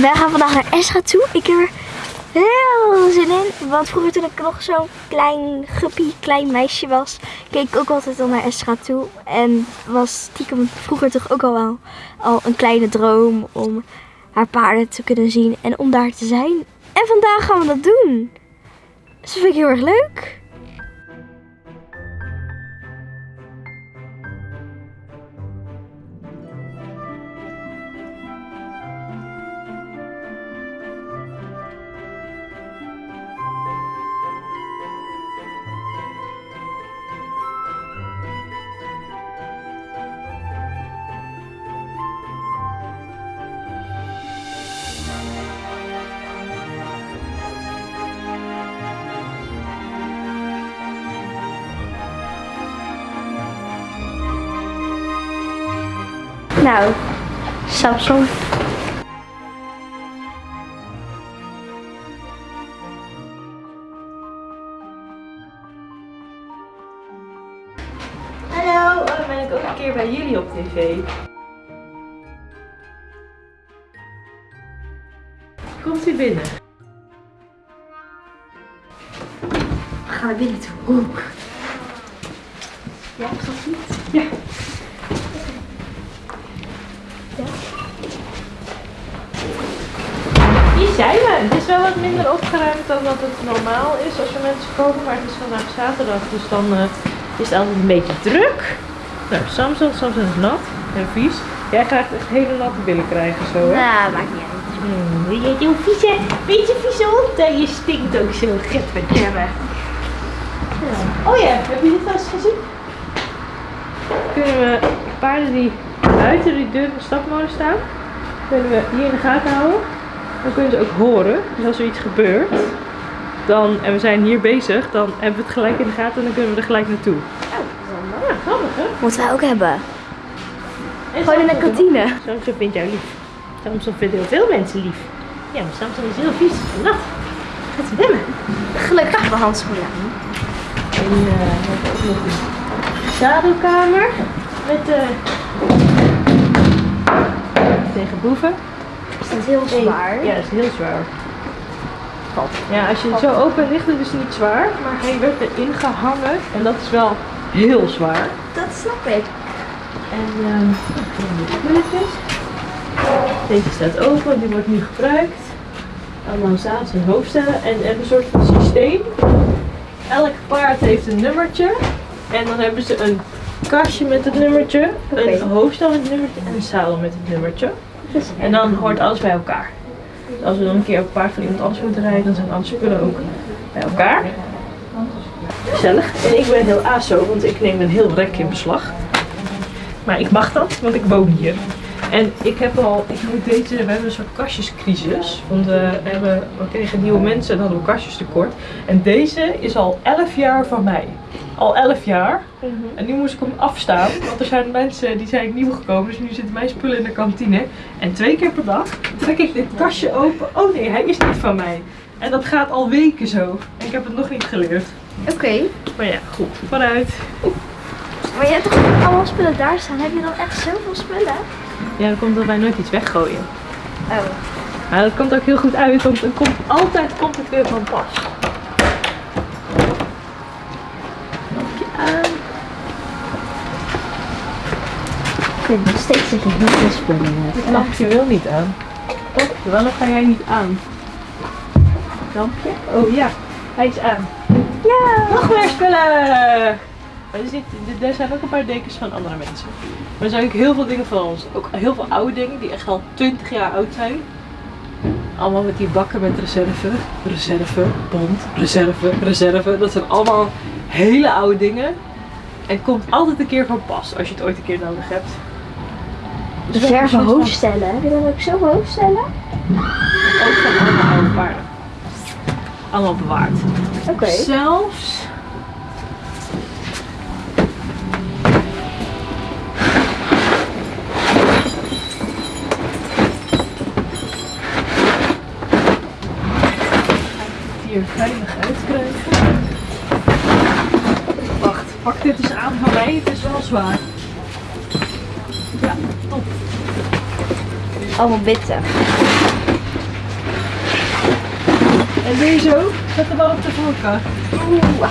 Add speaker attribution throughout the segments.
Speaker 1: Wij gaan vandaag naar Esra toe. Ik heb er heel zin in. Want vroeger toen ik nog zo'n klein guppy, klein meisje was, keek ik ook altijd al naar Esra toe. En was stiekem vroeger toch ook al wel al een kleine droom om haar paarden te kunnen zien en om daar te zijn. En vandaag gaan we dat doen. Dus dat vind ik heel erg leuk. Nou, Samsung.
Speaker 2: Hallo, oh, dan ben ik ook een keer bij jullie op tv. Komt u binnen?
Speaker 1: We gaan naar binnen toe. Ja, is dat goed?
Speaker 2: Ja. Hier zijn we. Het is wel wat minder opgeruimd dan dat het normaal is als er mensen komen. Maar het is vandaag zaterdag, dus dan eh, is het altijd een beetje druk. Nou, Samson, Samson is nat en vies. Jij gaat echt hele natte billen krijgen zo, hè?
Speaker 1: Nou, maakt niet uit.
Speaker 2: Hmm, wil je heel vieze, beetje vieze hond? En je stinkt ook zo, getverdamme. Ja. Oh ja, heb je dit wel eens gezien? Kunnen we paarden die buiten die deur van de stapmolen staan, kunnen we hier in de gaten houden. Dan kunnen ze ook horen. Dus als er iets gebeurt, dan, en we zijn hier bezig, dan hebben we het gelijk in de gaten en dan kunnen we er gelijk naartoe. Ja, grappig hè?
Speaker 1: Moeten wij ook hebben.
Speaker 2: En
Speaker 1: Gewoon in de kantine.
Speaker 2: Samson vindt jou lief. Samson vindt heel veel mensen lief. Ja, maar Samson is heel vies en nat. Gaat ze bellen.
Speaker 1: Gelukkig hebben we handschoenen aan.
Speaker 2: En eh, we hebben ook nog een zadelkamer met eh tegen boeven.
Speaker 1: Is dat heel zwaar?
Speaker 2: Ja, dat is heel zwaar. Ja, als je het zo open ligt, het is niet zwaar, maar hij werd erin gehangen en dat is wel heel zwaar.
Speaker 1: Dat snap ik.
Speaker 2: En ehm de spulletjes. Deze staat open, die wordt nu gebruikt. Allemaal zadels en hoofdstellen. En hebben een soort van systeem. Elk paard heeft een nummertje. En dan hebben ze een kastje met het nummertje, een hoofdstel met het nummertje en een zadel met het nummertje. En dan hoort alles bij elkaar. Als we dan een keer op paard van iemand anders moeten rijden, dan zijn alle spullen ook bij elkaar. Gezellig. En ik ben heel aso, want ik neem een heel rek in beslag. Maar ik mag dat, want ik woon hier. En ik heb al, ik moet deze, we hebben een soort kastjescrisis. Want eh, we, hebben, we kregen nieuwe mensen en hadden we kastjes tekort. En deze is al 11 jaar van mij. Al 11 jaar. En nu moest ik hem afstaan, want er zijn mensen die zijn nieuw gekomen. Dus nu zitten mijn spullen in de kantine. En twee keer per dag trek ik dit kastje open. Oh nee, hij is niet van mij. En dat gaat al weken zo. En ik heb het nog niet geleerd.
Speaker 1: Oké.
Speaker 2: Maar ja, goed. Vooruit.
Speaker 1: Maar je hebt toch allemaal spullen daar staan? Heb je dan echt zoveel spullen?
Speaker 2: Ja, dan komt dat wij nooit iets weggooien.
Speaker 1: Oh.
Speaker 2: Maar dat komt ook heel goed uit, want dan komt, altijd komt het weer van pas. Aan.
Speaker 1: Ik vind nog steeds dat je hebt.
Speaker 2: Het lampje wil niet aan. Oh, waarom ga jij niet aan? Lampje? Oh ja, hij is aan.
Speaker 1: Ja!
Speaker 2: Nog meer spullen! Maar er, zit, er zijn ook een paar dekens van andere mensen. Maar er zijn ook heel veel dingen van ons. Ook heel veel oude dingen die echt al 20 jaar oud zijn. Allemaal met die bakken met reserve. Reserve, bond, reserve, reserve. Dat zijn allemaal hele oude dingen. En komt altijd een keer van pas als je het ooit een keer nodig hebt. Dus van-
Speaker 1: hoofdstellen. Heb je dan ook zoveel hoofdstellen?
Speaker 2: Ook van allemaal oude paarden. Allemaal bewaard.
Speaker 1: Oké.
Speaker 2: Zelfs. Hier veilig uitkrijgen. Pak dit eens aan van mij. Het is wel zwaar. Ja, top.
Speaker 1: Allemaal witte.
Speaker 2: En deze ook. Zet hem wel op de voorkant.
Speaker 1: Oeh.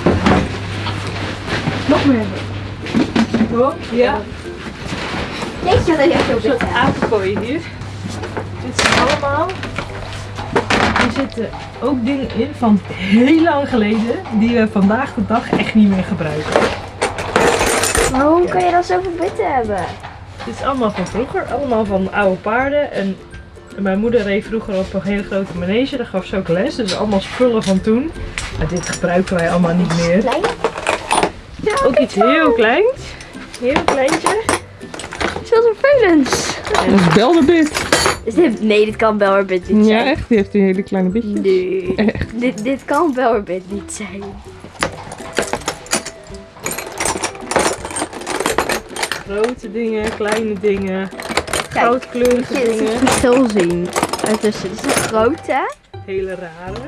Speaker 1: Nog meer.
Speaker 2: Oh, ja.
Speaker 1: Jeetje, dat is echt heel
Speaker 2: Een soort
Speaker 1: bitter.
Speaker 2: apenkooi hier. Dit zijn allemaal. Er zitten ook dingen in van heel lang geleden. Die we vandaag de dag echt niet meer gebruiken.
Speaker 1: Waarom kan je dan zoveel bitter hebben?
Speaker 2: Dit is allemaal van vroeger. Allemaal van oude paarden. En mijn moeder reed vroeger op een hele grote manege. Daar gaf ze ook les. Dus allemaal spullen van toen. Maar dit gebruiken wij allemaal niet meer.
Speaker 1: Klein? Ja,
Speaker 2: Ook iets heel kleins. Heel kleintje.
Speaker 1: is wel vervelend.
Speaker 3: Dat is Belderbit.
Speaker 1: Is dit, nee, dit kan Belwerbit niet
Speaker 3: Ja,
Speaker 1: zijn.
Speaker 3: echt. Die heeft een hele kleine bitje.
Speaker 1: Nee.
Speaker 3: Echt.
Speaker 1: Dit, dit kan Belwerbit niet zijn.
Speaker 2: Grote dingen, kleine dingen.
Speaker 1: Kijk,
Speaker 2: Goudkleurige
Speaker 1: Je
Speaker 2: dingen.
Speaker 1: het verschil zien. Dit is een grote.
Speaker 2: Hele rare.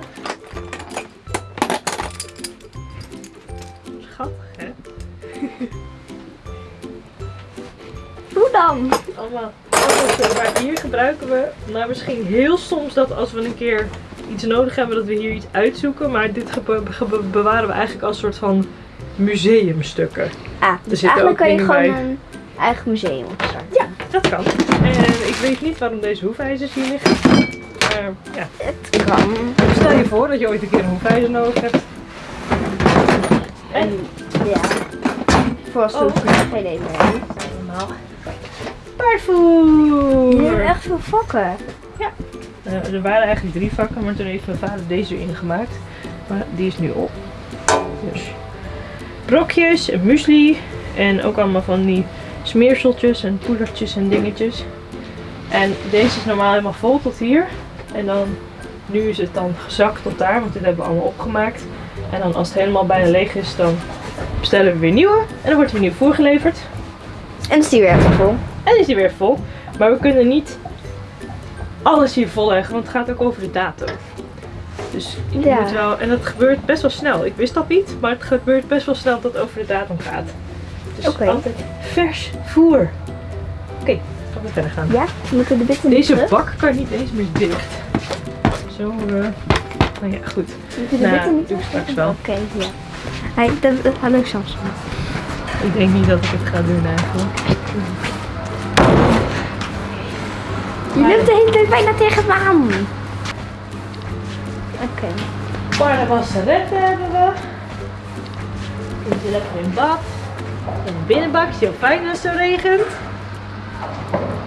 Speaker 2: Schattig, hè?
Speaker 1: Hoe dan?
Speaker 2: Allemaal. Maar hier gebruiken we, nou misschien heel soms dat als we een keer iets nodig hebben, dat we hier iets uitzoeken. Maar dit bewaren we eigenlijk als soort van museumstukken.
Speaker 1: Ah, dus eigenlijk
Speaker 2: ook
Speaker 1: kan je
Speaker 2: dingen
Speaker 1: gewoon
Speaker 2: bij.
Speaker 1: een eigen museum opstarten.
Speaker 2: Ja, dat kan. En ik weet niet waarom deze hoefijzers hier liggen. Maar ja,
Speaker 1: Het kan.
Speaker 2: stel je voor dat je ooit een keer een hoefijzer nodig hebt. En
Speaker 1: Ja. Voor als
Speaker 2: Oh.
Speaker 1: het geen idee meer
Speaker 2: allemaal paardvoer.
Speaker 1: Je hebt echt veel vakken.
Speaker 2: Eh, er waren eigenlijk drie vakken, maar toen heeft mijn vader deze erin gemaakt. Maar die is nu op. Dus brokjes muesli. En ook allemaal van die smeerseltjes en poedertjes en dingetjes. En deze is normaal helemaal vol tot hier. En dan, nu is het dan gezakt tot daar, want dit hebben we allemaal opgemaakt. En dan als het helemaal bijna leeg is, dan bestellen we weer nieuwe. En dan wordt er weer nieuw voorgeleverd.
Speaker 1: En is die weer even vol.
Speaker 2: En is die weer vol. Maar we kunnen niet alles hier vol leggen, want het gaat ook over de datum. Dus je
Speaker 1: Ja.
Speaker 2: moet wel, en dat gebeurt best wel snel. Ik wist dat niet, maar het gebeurt best wel snel dat het over de datum gaat. Dus
Speaker 1: Oké.
Speaker 2: altijd vers voer. Oké, gaan we verder gaan.
Speaker 1: Ja, we moeten de bitten
Speaker 2: Deze
Speaker 1: terug.
Speaker 2: bak kan niet eens meer dicht. Zo, eh nou ja, goed.
Speaker 1: Moeten de
Speaker 2: Nou,
Speaker 1: bitten niet
Speaker 2: doe ik straks wel.
Speaker 1: Oké, ja. Hey, dat, dat, hallo Samson.
Speaker 2: Ik denk niet dat ik het ga doen eigenlijk.
Speaker 1: Je loopt de hele tijd bijna tegen me aan. Oké.
Speaker 2: Paardenwasseretten hebben we. Kun je lekker in bad. In de binnenbak is heel fijn als het zo regent.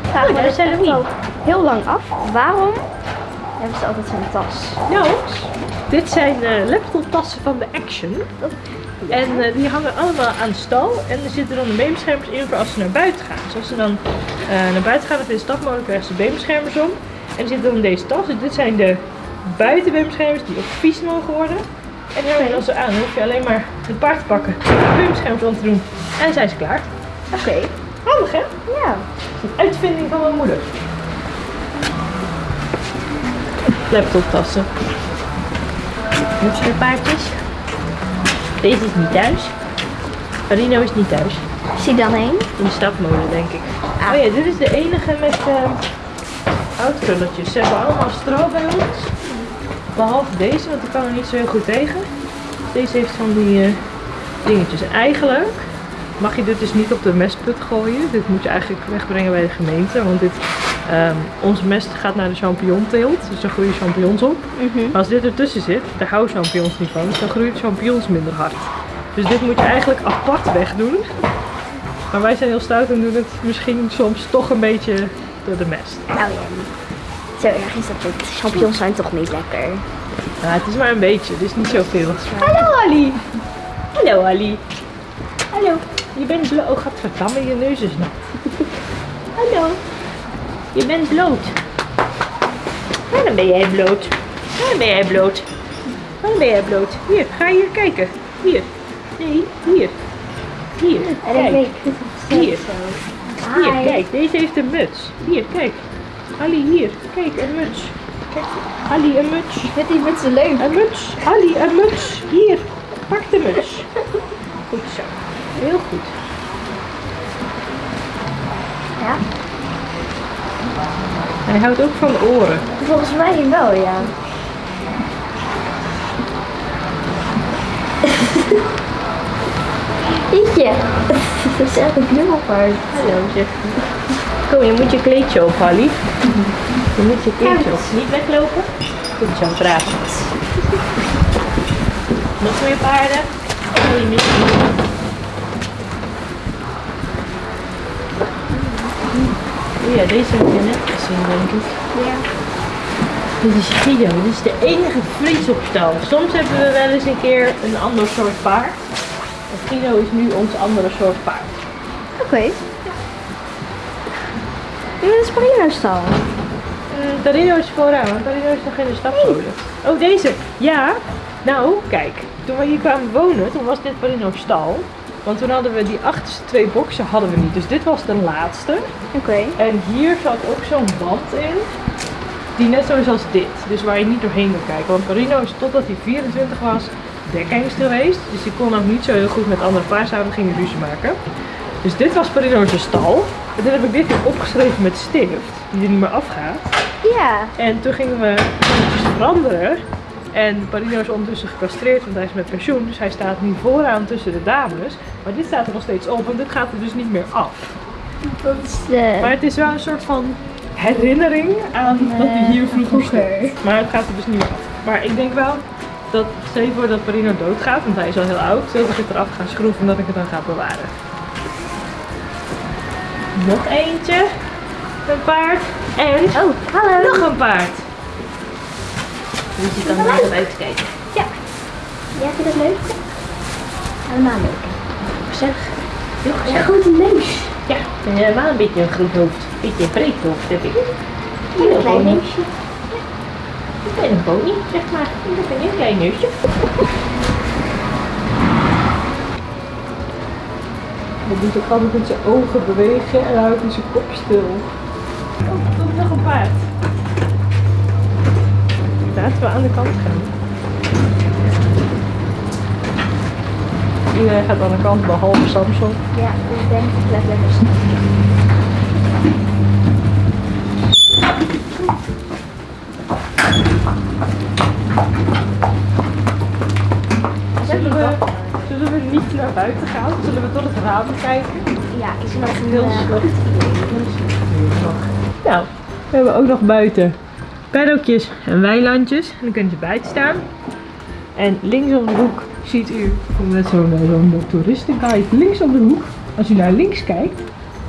Speaker 1: Me
Speaker 2: daar
Speaker 1: dus
Speaker 2: zijn we
Speaker 1: al heel lang af. Waarom hebben ze altijd zo'n tas?
Speaker 2: Nou, dit zijn eh laptoptassen van de Action. En eh, die hangen allemaal aan de stal. En er zitten dan de beenbeschermers in voor als ze naar buiten gaan. Dus als ze dan eh, naar buiten gaan in de stad mogen, krijgen ze beenbeschermers om. En er zitten dan deze tas. Dus dit zijn de buitenbeenbeschermers die ook vies mogen worden. En dan zo aan. Dan hoef je alleen maar het paard te pakken, de beenbeschermers om te doen. En dan zijn ze klaar.
Speaker 1: Oké.
Speaker 2: Handig hè?
Speaker 1: Ja.
Speaker 2: Een uitvinding van mijn moeder. Laptoptassen. paardjes. Deze is niet thuis. Rino is niet thuis.
Speaker 1: Zie dan heen.
Speaker 2: In de stapmolen, denk ik.
Speaker 1: Ah.
Speaker 2: Oh ja, dit is de enige met uh, houtkrulletjes. Ze hebben allemaal stro bij ons. Behalve deze, want die kan er niet zo heel goed tegen. Deze heeft van die eh, dingetjes. En eigenlijk mag je dit dus niet op de mestput gooien. Dit moet je eigenlijk wegbrengen bij de gemeente. Want dit, onze mest gaat naar de champignonteelt. Dus er groeien champignons op.
Speaker 1: Mhm.
Speaker 2: Maar als dit ertussen zit, daar houden champignons niet van. Dus dan groeien de champignons minder hard. Dus dit moet je eigenlijk apart wegdoen. Maar wij zijn heel stout en doen het misschien soms toch een beetje door de mest.
Speaker 1: Nou ja. Zo erg is dat niet. Champignons zijn toch niet lekker.
Speaker 2: Ja, het is maar een beetje, dus niet zoveel. Hallo Ali! Hallo Ali! Hallo! Je bent bloot. Oh, gadverdamme, je neus is nat. Hallo! Je bent bloot. Waarom ben jij bloot? Waarom ben jij bloot? Waarom ben jij bloot? Hier, ga hier kijken. Hier. Nee, hier. Hier, kijk. Hier. Hier,
Speaker 1: Hi.
Speaker 2: kijk, deze heeft een muts. Hier, kijk. Ali, hier. Kijk, een muts. Kijk, Ali, een muts.
Speaker 1: Vind die met z'n leuk.
Speaker 2: Een muts. Ali, een muts. Hier, pak de muts. Goed zo. Heel goed.
Speaker 1: Ja.
Speaker 2: Hij houdt ook van oren.
Speaker 1: Volgens mij wel, ja. Jeetje. Dat is echt een knuffelpaard.
Speaker 2: Zeg. Kom, je moet je kleedje op, Hallie. Je moet je kleedje op. Niet weglopen. Goed zo, braaf. Nog meer paarden. Oh, je mist. Oh ja, deze heb je net gezien, denk ik.
Speaker 1: Ja.
Speaker 2: Dit is Guido, dit is de enige Fries op stal. Soms hebben we wel eens een keer een ander soort paard. En Guido is nu ons andere soort paard.
Speaker 1: Oké. Dit is Parino stal.
Speaker 2: Mm, Tarino is vooraan, want Tarino is nog in de stapmolen. Oh, deze. Ja. Nou, kijk. Toen we hier kwamen wonen, toen was dit Parino's stal. Want toen hadden we die achterste twee boxen hadden we niet. Dus dit was de laatste.
Speaker 1: Oké.
Speaker 2: En hier zat ook zo'n band in. Die net zo is als dit. Dus waar je niet doorheen kan kijken. Want Parino is totdat hij 24 was dekhengst geweest. Dus die kon ook niet zo heel goed met andere paarden. gingen ruzie maken. Dus dit was Parino's stal. En toen heb ik dit weer opgeschreven met stift. Die er niet meer afgaat.
Speaker 1: Ja.
Speaker 2: En toen gingen we dingetjes veranderen. En Parino is ondertussen gecastreerd, want hij is met pensioen. Dus hij staat nu vooraan tussen de dames. Maar dit staat er nog steeds op, want dit gaat er dus niet meer af.
Speaker 1: Dat is de...
Speaker 2: Maar het is wel een soort van herinnering aan dat hij hier vroeger stond. Maar het gaat er dus niet meer af. Maar ik denk wel dat, stel je voor dat Parino doodgaat, want hij is al heel oud, dat ik het eraf ga schroeven en dat ik het dan ga bewaren. Nog eentje. Een paard. En
Speaker 1: Oh, hallo.
Speaker 2: nog een paard. Dus je kan er even uitkijken.
Speaker 1: Ja, vind je dat leuk? Helemaal leuk.
Speaker 2: Gezellig. Heel
Speaker 1: Ja,
Speaker 2: gezellig.
Speaker 1: goed een neus.
Speaker 2: Ja, helemaal een beetje een groot hoofd. Een beetje een breed hoofd heb ik.
Speaker 1: Een klein neusje.
Speaker 2: Ik ben een pony, zeg maar. Ik ben een klein neusje. Hij doet ook altijd met zijn ogen bewegen en houdt hij zijn kop stil. Oh, er komt nog een paard. Laten we aan de kant gaan. Iedereen gaat aan de kant, behalve Samson.
Speaker 1: Ja, ik denk ik blijf lekker staan.
Speaker 2: Zullen we, zullen we niet naar buiten gaan? Zullen we door het raam kijken?
Speaker 1: Ja, ik zie nog een
Speaker 2: Heel
Speaker 1: eh,
Speaker 2: slecht Nou, we hebben ook nog buiten paddockjes en weilandjes. En dan kunt je buiten staan. En links om de hoek ziet u, met zo'n zo'n toeristenguide, links om de hoek, als u naar links kijkt,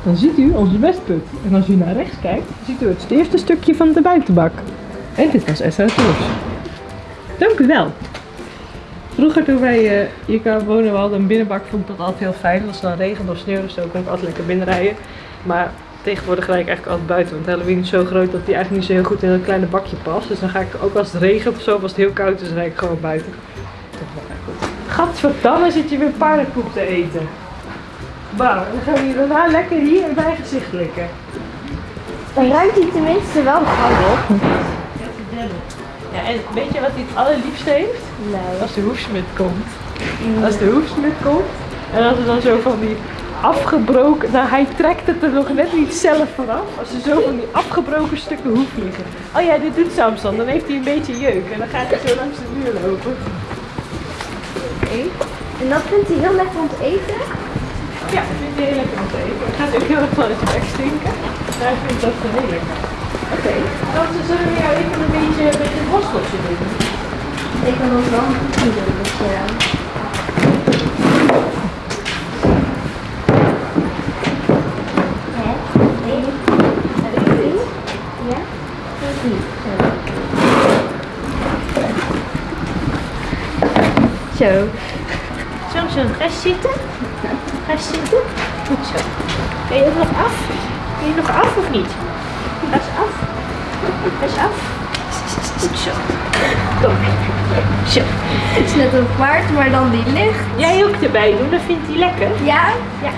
Speaker 2: dan ziet u onze westput. En als u naar rechts kijkt, ziet u het eerste stukje van de buitenbak. En dit was Esra Tours. Dank u wel. Vroeger toen wij eh, hier kwamen wonen, we hadden een binnenbak, vond ik dat altijd heel fijn. Als het dan regent of sneeuwde, dan kon ik altijd lekker binnenrijden. Maar tegenwoordig rijd ik eigenlijk altijd buiten, want Halloween is zo groot dat die eigenlijk niet zo heel goed in een kleine bakje past. Dus dan ga ik ook als het regent of zo, of als het heel koud is, dan rijd ik gewoon buiten. Gadverdamme zit je weer paardenkoek te eten. Wauw, dan gaan we hier daarna lekker hier in mijn gezicht likken.
Speaker 1: Dan ruikt hij tenminste wel gauw op.
Speaker 2: Ja, en weet je wat hij het allerliefste heeft?
Speaker 1: Nee.
Speaker 2: Als de hoefsmid komt. Als de hoefsmid komt. En als er dan zo van die afgebroken... Nou, hij trekt het er nog net niet zelf vanaf. Als er zo van die afgebroken stukken hoef liggen. Oh ja, dit doet Samson. Dan heeft hij een beetje jeuk. En dan gaat hij zo langs de muur lopen.
Speaker 1: En dat vindt hij heel lekker om te eten.
Speaker 2: Ja, dat vindt hij heel lekker om te eten. Het gaat ook heel erg van zijn bek stinken. Maar hij vindt dat heel lekker. Oké. Dan zullen we jou even een beetje met het borsteltje doen.
Speaker 1: Ik kan ons wel een doen. Dus, ja. Die? Ja? Zo.
Speaker 2: Zo. Ga eens zitten. Ga zitten. Goed zo. Ben je ook nog af? Ben je nog af of niet? Eens af. Eens af. Goed zo. Kom. Zo.
Speaker 1: Het is net een paard, maar dan die licht.
Speaker 2: Jij ook erbij doen, dat vindt hij lekker.
Speaker 1: Ja?
Speaker 2: Ja.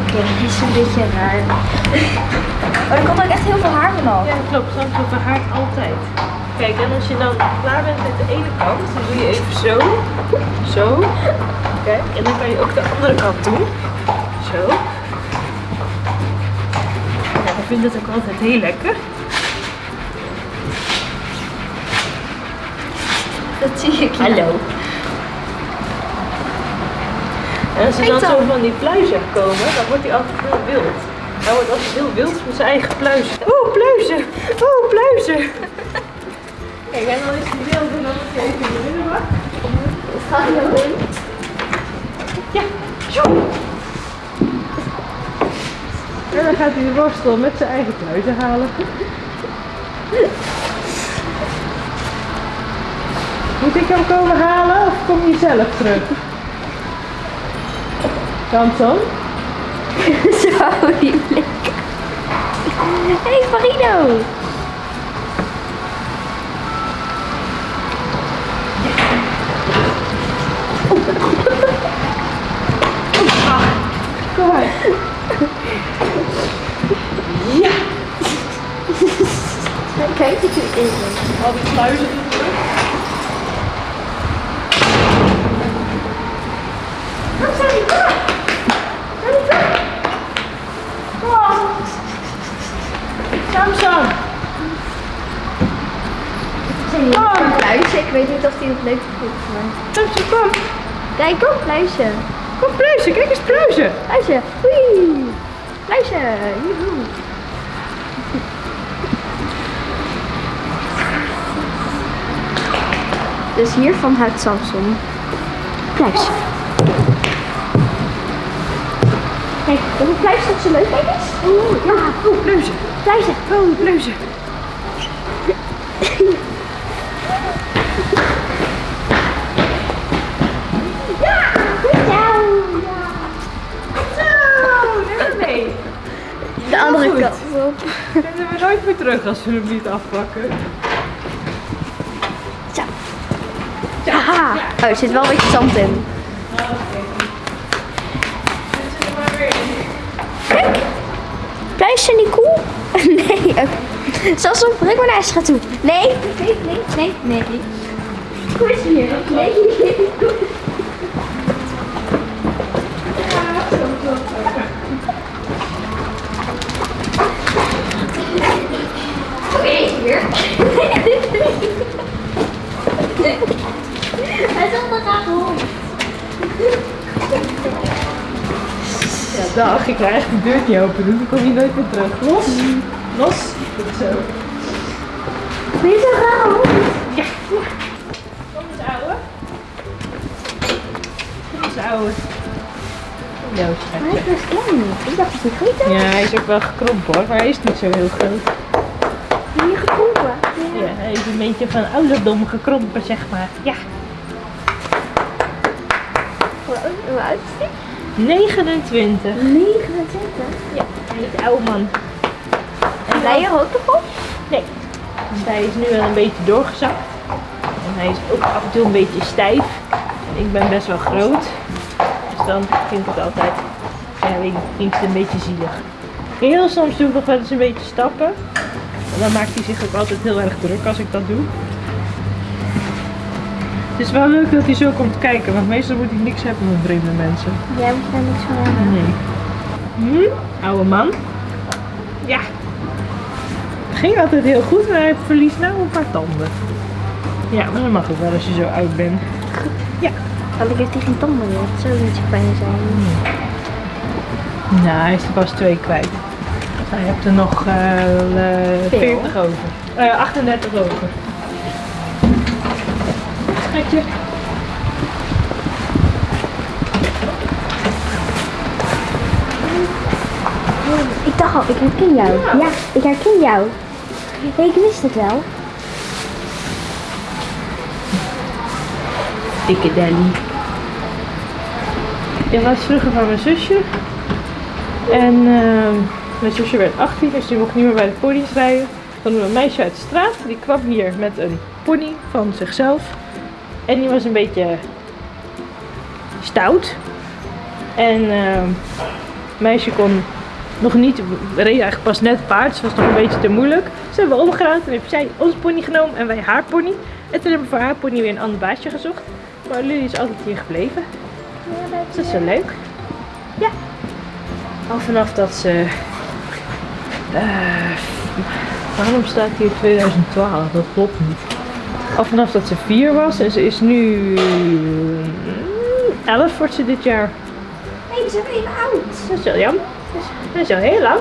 Speaker 1: Oké, die is een beetje raar. Maar er komt ook echt heel veel haar vanaf.
Speaker 2: Ja, klopt. Samson verhaart altijd. Kijk, en als je dan klaar bent met de ene kant, dan doe je even zo. Zo. Kijk, en dan kan je ook de andere kant doen. Zo. Ja, ik vind het ook altijd heel lekker.
Speaker 1: Dat zie ik.
Speaker 2: Hallo. En als er dan zo
Speaker 1: dan.
Speaker 2: van die pluizen komen, dan wordt hij altijd heel wild. Hij wordt altijd heel wild met zijn eigen pluizen. Oeh, pluizen! Oeh, pluizen! Kijk, en dan is hij wild en dan moet hij even in de binnenbak.
Speaker 1: Gaat hij nog in?
Speaker 2: Ja, zo! En dan gaat hij de borstel met zijn eigen pluizen halen. Moet ik hem komen halen of kom je zelf terug? Samson?
Speaker 1: Zo lieflijk. Hé, hey, Marino.
Speaker 2: Al die. Samson!
Speaker 1: Oh, een pluisje. Ik weet niet of hij het leuk vindt.
Speaker 2: Samson, kom!
Speaker 1: Kijk, kom, pluisje.
Speaker 2: Kom pluizen, kijk eens pluizen!
Speaker 1: Pluisje. Oei. Pluisje. Joehoe. Dus hiervan houdt Samson. Pluisje. Kijk, dat een pluisje dat zo leuk Kijk eens. Oeh, ja.
Speaker 2: Oeh, pluizen!
Speaker 1: Pluisje.
Speaker 2: Oh, pluizen!
Speaker 1: Ja, goed zo.
Speaker 2: Zo, neem mee!
Speaker 1: De andere
Speaker 2: goed.
Speaker 1: kant op.
Speaker 2: Vinden we nooit meer terug als we hem niet afpakken.
Speaker 1: Zo. Oh, er zit wel een beetje zand in. Kijk. Pluisje niet cool? Nee. oké. Samson, breng maar naar Esra toe. Nee. Nee, nee, nee, nee. Hier. Nee, nee. Oké, hier. Hij zat er graag rond.
Speaker 2: Ja, dag, ik krijg de deur niet open, dus dan kom je nooit meer terug. Los! Los! Goed zo.
Speaker 1: Ben je zo graag rond?
Speaker 2: Kom eens, ouwe. Kom eens, ouwe. Ja,
Speaker 1: Hij is best klein. Ik dacht dat hij was.
Speaker 2: Ja, hij is ook wel gekrompen hoor, maar hij is niet zo heel groot.
Speaker 1: Hier gekrompen.
Speaker 2: Ja, hij is een beetje van ouderdom gekrompen, zeg maar. Ja.
Speaker 1: Hoe oud- hoe oud is hij?
Speaker 2: 29.
Speaker 1: 29.
Speaker 2: Ja, hij is oude man.
Speaker 1: En jij je ook nog op?
Speaker 2: Nee. Dus hij is nu wel een beetje doorgezakt. En hij is ook af en toe een beetje stijf. En ik ben best wel groot. Dus dan vind ik het altijd, ja, ik, vind het een beetje zielig. Heel soms doe ik nog wel eens een beetje stappen. En dan maakt hij zich ook altijd heel erg druk als ik dat doe. Het is wel leuk dat hij zo komt kijken, want meestal moet hij niks hebben van vreemde mensen.
Speaker 1: Jij moet daar niks van hebben.
Speaker 2: Nee. Hm? Oude man. Ja. Het ging altijd heel goed, maar hij verliest nou een paar tanden. Ja, maar dat mag ook wel als je zo oud bent.
Speaker 1: Eigenlijk heeft hij geen tanden meer. Dat zou niet zo fijn zijn.
Speaker 2: Nou, hij is er pas twee kwijt. Hij hebt er nog eh, eh,
Speaker 1: Veel.
Speaker 2: 40 over. Eh 38 over.
Speaker 1: Ik dacht al, ik herken jou. Ja, ik herken jou. Nee, ik wist het wel.
Speaker 2: Dikke Danny. Dit was vroeger van mijn zusje. En ehm, mijn zusje werd 18, dus die mocht niet meer bij de pony's rijden. Dan een meisje uit de straat, die kwam hier met een pony van zichzelf. En die was een beetje stout. En ehm, meisje kon nog niet, reed eigenlijk pas net paard, dus was nog een beetje te moeilijk. Ze hebben we en heeft zij onze pony genomen en wij haar pony. En toen hebben we voor haar pony weer een ander baasje gezocht. Maar Lily is altijd hier gebleven. Dus dat is zo leuk. Ja. Al vanaf dat ze... eh, waarom staat hier 2012? Dat klopt niet. Al vanaf dat ze vier was. En ze is nu 11 wordt ze dit jaar.
Speaker 1: Nee, we zijn even oud.
Speaker 2: Dat is wel jammer. Dat is al heel lang.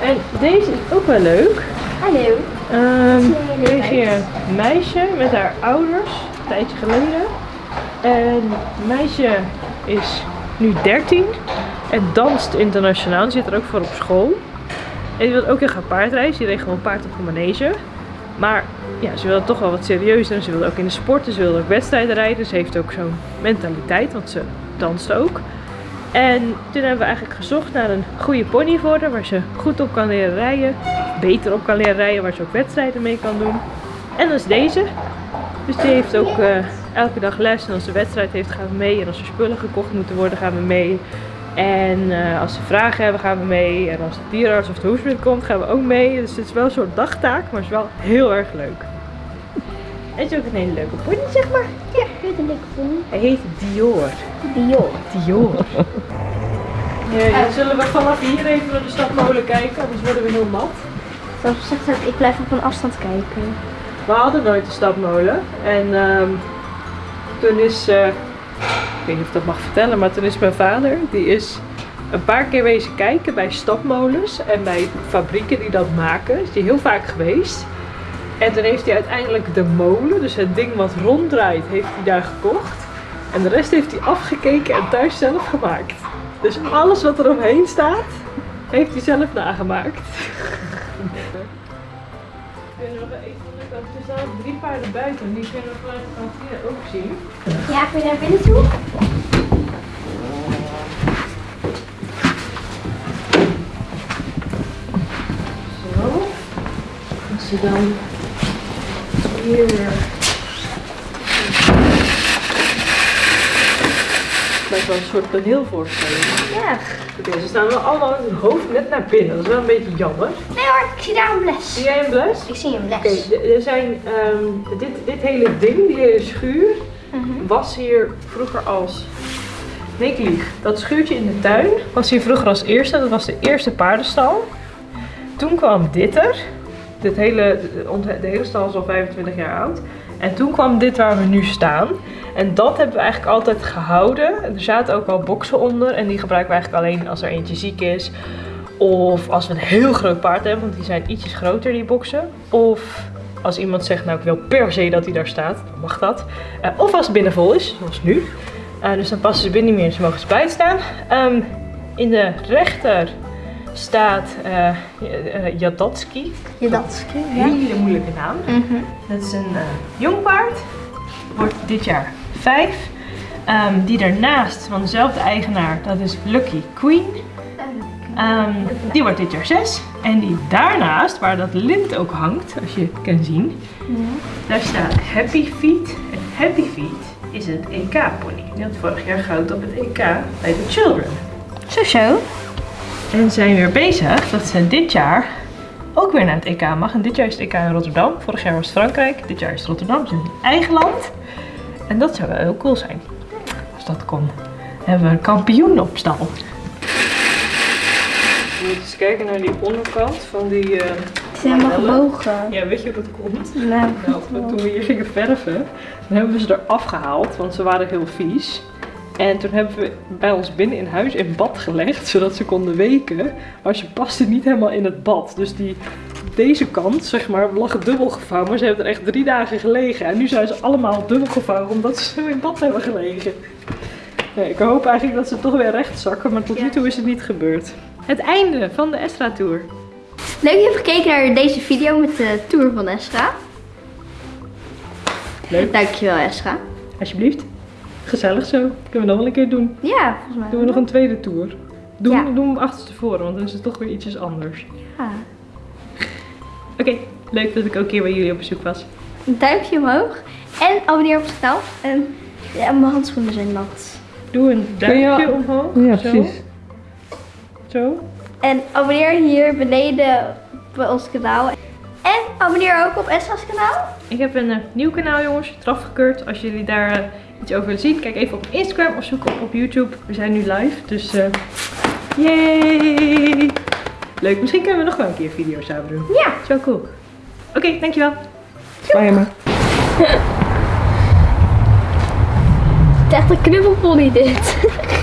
Speaker 2: En deze is ook wel leuk.
Speaker 1: Hallo.
Speaker 2: Is hier een meisje met haar ouders, een tijdje geleden. En het meisje is nu 13 en danst internationaal. Die zit er ook voor op school. En die wil ook heel gaan paardrijden. Die reed gewoon paard op een manege. Maar ja, ze wil het toch wel wat serieuzer. Ze wil ook in de sporten, ze wil ook wedstrijden rijden. Ze heeft ook zo'n mentaliteit, want ze danst ook. En toen hebben we eigenlijk gezocht naar een goede pony voor haar, waar ze goed op kan leren rijden. Beter op kan leren rijden, waar ze ook wedstrijden mee kan doen. En dat is deze. Dus die heeft ook eh, elke dag les. En als ze wedstrijd heeft, gaan we mee. En als er spullen gekocht moeten worden, gaan we mee. En eh, als ze vragen hebben, gaan we mee. En als de dierenarts of de hoesmid komt, gaan we ook mee. Dus het is wel een soort dagtaak, maar het is wel heel erg leuk. Het is ook een hele leuke pony, zeg maar.
Speaker 1: Ja, dit een leuke pony.
Speaker 2: Hij heet Dior.
Speaker 1: Dior.
Speaker 2: Dior. Ja, zullen we vanaf hier even naar de stadmolen kijken, anders worden we heel mat.
Speaker 1: Zoals gezegd heb, ik blijf op een afstand kijken.
Speaker 2: We hadden nooit de stadmolen. En ehm, toen is, eh, ik weet niet of dat mag vertellen, maar toen is mijn vader, die is een paar keer wezen kijken bij stadmolens en bij fabrieken die dat maken. Is die heel vaak geweest. En toen heeft hij uiteindelijk de molen, dus het ding wat ronddraait, heeft hij daar gekocht. En de rest heeft hij afgekeken en thuis zelf gemaakt. Dus alles wat er omheen staat, heeft hij zelf nagemaakt. Kunnen we even aan de kant, er staan drie paarden buiten, die kunnen we vanuit de kantine ook zien.
Speaker 1: Ja, kun je naar binnen toe?
Speaker 2: Zo. Als dan hier. Lijkt wel een soort toneelvoorstelling.
Speaker 1: Ja.
Speaker 2: Oké, ze staan wel allemaal met hun hoofd net naar binnen. Dat is wel een beetje jammer.
Speaker 1: Nee hoor, ik zie daar een bles.
Speaker 2: Zie jij een bles?
Speaker 1: Ik zie een
Speaker 2: Oké,
Speaker 1: bles.
Speaker 2: d- er zijn ehm, dit, dit hele ding, die hele schuur,
Speaker 1: Mhm.
Speaker 2: was hier vroeger als. Nee, ik lieg. Dat schuurtje in de tuin was hier vroeger als eerste. Dat was de eerste paardenstal. Toen kwam dit er. Dit hele, de de hele stal is al 25 jaar oud. En toen kwam dit waar we nu staan. En dat hebben we eigenlijk altijd gehouden. Er zaten ook al boksen onder. En die gebruiken we eigenlijk alleen als er eentje ziek is. Of als we een heel groot paard hebben. Want die zijn ietsjes groter, die boksen. Of als iemand zegt, nou ik wil per se dat hij daar staat. Dan mag dat. Eh, of als het binnen vol is, zoals nu. Eh, dus dan passen ze binnen niet meer. Ze mogen ze buiten staan. Ehm, in de rechter staat eh uh, Jadatski.
Speaker 1: Je dat ja?
Speaker 2: Hele moeilijke naam.
Speaker 1: Mhm.
Speaker 2: Dat is een eh, jong paard. Wordt dit jaar vijf. Ehm, die daarnaast van dezelfde eigenaar, dat is Lucky Queen. Ehm, die wordt dit jaar zes. En die daarnaast, waar dat lint ook hangt, als je het kan zien, daar staat Happy Feet. En Happy Feet is het EK-pony. Die had vorig jaar goud op het EK bij de Children.
Speaker 1: Zo zo.
Speaker 2: En zijn weer bezig dat ze dit jaar ook weer naar het EK mag. En dit jaar is het EK in Rotterdam. Vorig jaar was het Frankrijk. Dit jaar is het Rotterdam. Dus in eigen land. En dat zou wel heel cool zijn. Als dat kon. Dan hebben we een kampioen op stal. We moeten eens kijken naar die onderkant van die... eh,
Speaker 1: Het is helemaal gebogen.
Speaker 2: Ja, weet je hoe dat komt?
Speaker 1: Nou,
Speaker 2: Nou, toen we hier gingen verven, dan hebben we ze eraf gehaald, want ze waren heel vies. En toen hebben we bij ons binnen in huis in bad gelegd, zodat ze konden weken. Maar ze pasten niet helemaal in het bad. Dus die, deze kant, zeg maar, lag dubbel gevouwen. Maar ze hebben er echt drie dagen gelegen. En nu zijn ze allemaal dubbel gevouwen, omdat ze zo in bad hebben gelegen. Nee, ik hoop eigenlijk dat ze toch weer recht zakken, maar tot nu toe is het niet gebeurd. Het einde van de Estra Tour.
Speaker 1: Leuk dat je hebt gekeken naar deze video met de tour van Esra.
Speaker 2: Leuk.
Speaker 1: Dankjewel Esra.
Speaker 2: Alsjeblieft. Gezellig zo. Kunnen we nog wel een keer doen.
Speaker 1: Ja, volgens mij.
Speaker 2: Doen we nog een tweede tour? Doen,
Speaker 1: Ja.
Speaker 2: doen we hem achterstevoren, want dan is het toch weer ietsjes anders.
Speaker 1: Ja.
Speaker 2: Oké, leuk dat ik ook hier bij jullie op bezoek was.
Speaker 1: Een duimpje omhoog. En abonneer op het kanaal. En ja, mijn handschoenen zijn nat.
Speaker 2: Doe een
Speaker 3: je-
Speaker 2: duimpje omhoog.
Speaker 3: Ja,
Speaker 2: zo.
Speaker 3: precies.
Speaker 2: Zo.
Speaker 1: En abonneer hier beneden bij ons kanaal. En abonneer ook op Esra's kanaal.
Speaker 2: Ik heb een eh, nieuw kanaal jongens, eraf gekeurd. Als jullie daar eh, iets over willen zien, kijk even op Instagram of zoek op op YouTube. We zijn nu live, dus eh yay! Leuk, misschien kunnen we nog wel een keer een video samen doen.
Speaker 1: Ja.
Speaker 2: Zo cool. Oké, dankjewel.
Speaker 3: Spijt me.
Speaker 1: Het is echt een knuffelpony dit.